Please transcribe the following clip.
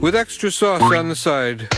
with extra sauce on the side.